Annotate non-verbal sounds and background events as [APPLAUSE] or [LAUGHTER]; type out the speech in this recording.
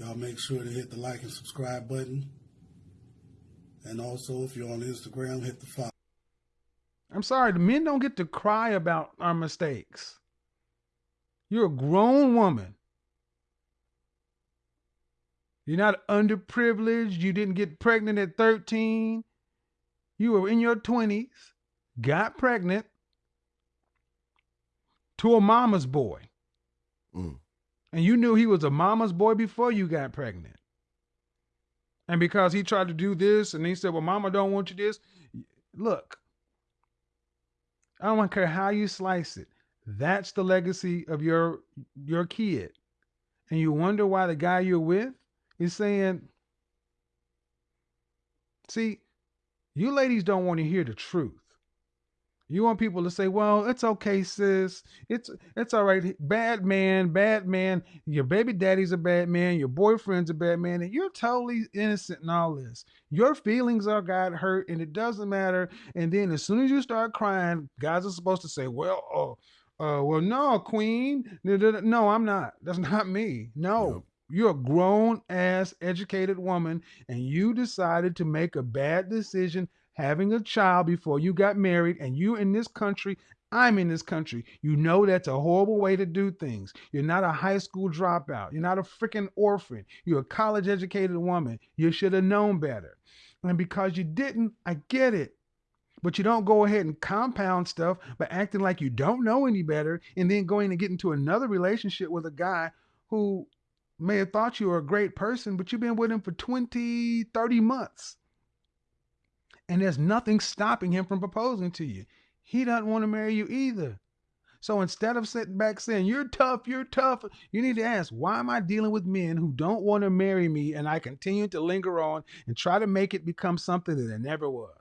Y'all make sure to hit the like and subscribe button. And also, if you're on Instagram, hit the follow. I'm sorry, the men don't get to cry about our mistakes. You're a grown woman. You're not underprivileged. You didn't get pregnant at 13. You were in your 20s, got pregnant to a mama's boy. Mm. And you knew he was a mama's boy before you got pregnant. And because he tried to do this and he said, Well, mama don't want you this. Look, I don't care how you slice it. That's the legacy of your your kid. And you wonder why the guy you're with is saying, see, you ladies don't want to hear the truth. You want people to say, "Well, it's okay, sis. It's it's all right. Bad man, bad man. Your baby daddy's a bad man. Your boyfriend's a bad man, and you're totally innocent in all this. Your feelings are got hurt, and it doesn't matter. And then as soon as you start crying, guys are supposed to say, "Well, oh, uh, well, no, queen. No, I'm not. That's [LAUGHS] not me. No." Yep. You're a grown ass educated woman and you decided to make a bad decision having a child before you got married and you in this country I'm in this country. You know that's a horrible way to do things. You're not a high school dropout. You're not a freaking orphan. You're a college educated woman. You should have known better. And because you didn't, I get it. But you don't go ahead and compound stuff by acting like you don't know any better and then going to get into another relationship with a guy who may have thought you were a great person, but you've been with him for 20, 30 months. And there's nothing stopping him from proposing to you. He doesn't want to marry you either. So instead of sitting back saying, You're tough, you're tough, you need to ask, Why am I dealing with men who don't want to marry me and I continue to linger on and try to make it become something that it never was?